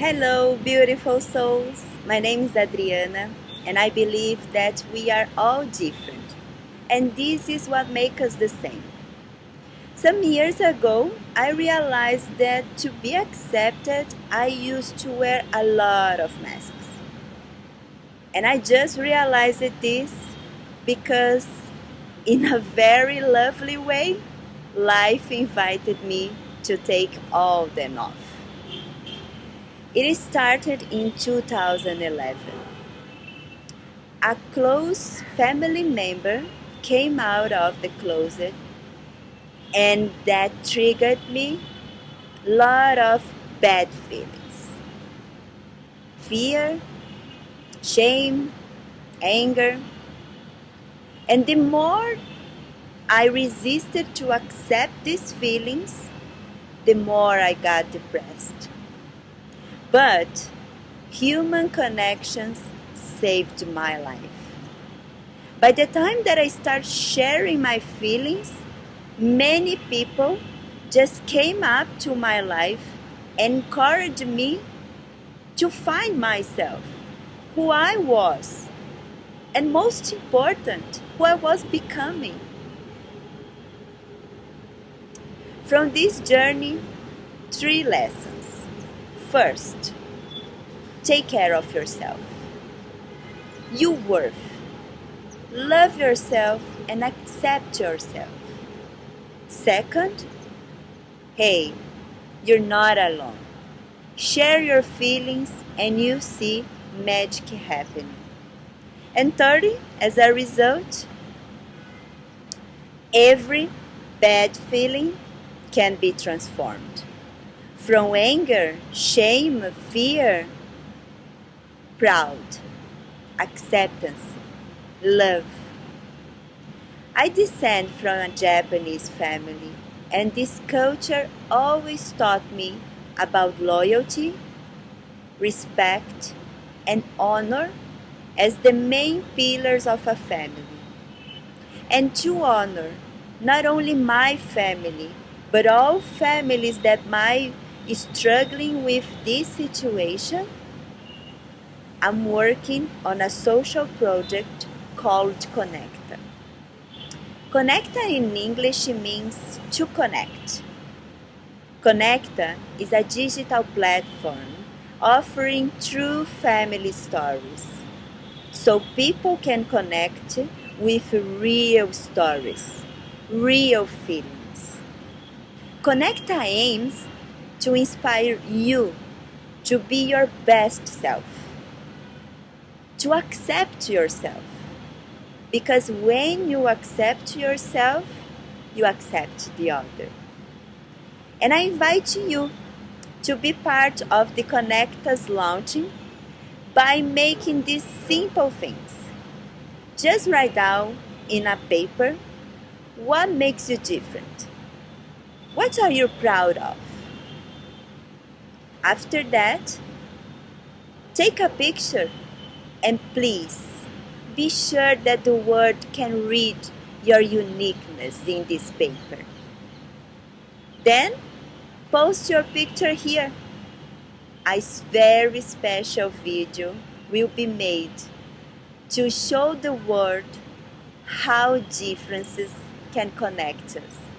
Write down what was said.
Hello, beautiful souls. My name is Adriana, and I believe that we are all different, and this is what makes us the same. Some years ago, I realized that to be accepted, I used to wear a lot of masks. And I just realized this because, in a very lovely way, life invited me to take all them off. It started in 2011. A close family member came out of the closet and that triggered me a lot of bad feelings. Fear, shame, anger. And the more I resisted to accept these feelings, the more I got depressed. But human connections saved my life. By the time that I start sharing my feelings, many people just came up to my life encouraged me to find myself, who I was, and most important, who I was becoming. From this journey, three lessons. First, take care of yourself. You worth. Love yourself and accept yourself. Second, hey, you're not alone. Share your feelings and you see magic happening. And third, as a result, every bad feeling can be transformed. From anger, shame, fear, proud, acceptance, love. I descend from a Japanese family, and this culture always taught me about loyalty, respect, and honor as the main pillars of a family. And to honor not only my family, but all families that might struggling with this situation, I'm working on a social project called Connecta. Connecta in English means to connect. Connecta is a digital platform offering true family stories so people can connect with real stories, real feelings. Connecta aims to inspire you to be your best self, to accept yourself. Because when you accept yourself, you accept the other. And I invite you to be part of the Connecta's launching by making these simple things. Just write down in a paper what makes you different. What are you proud of? After that, take a picture and please be sure that the world can read your uniqueness in this paper. Then, post your picture here. A very special video will be made to show the world how differences can connect us.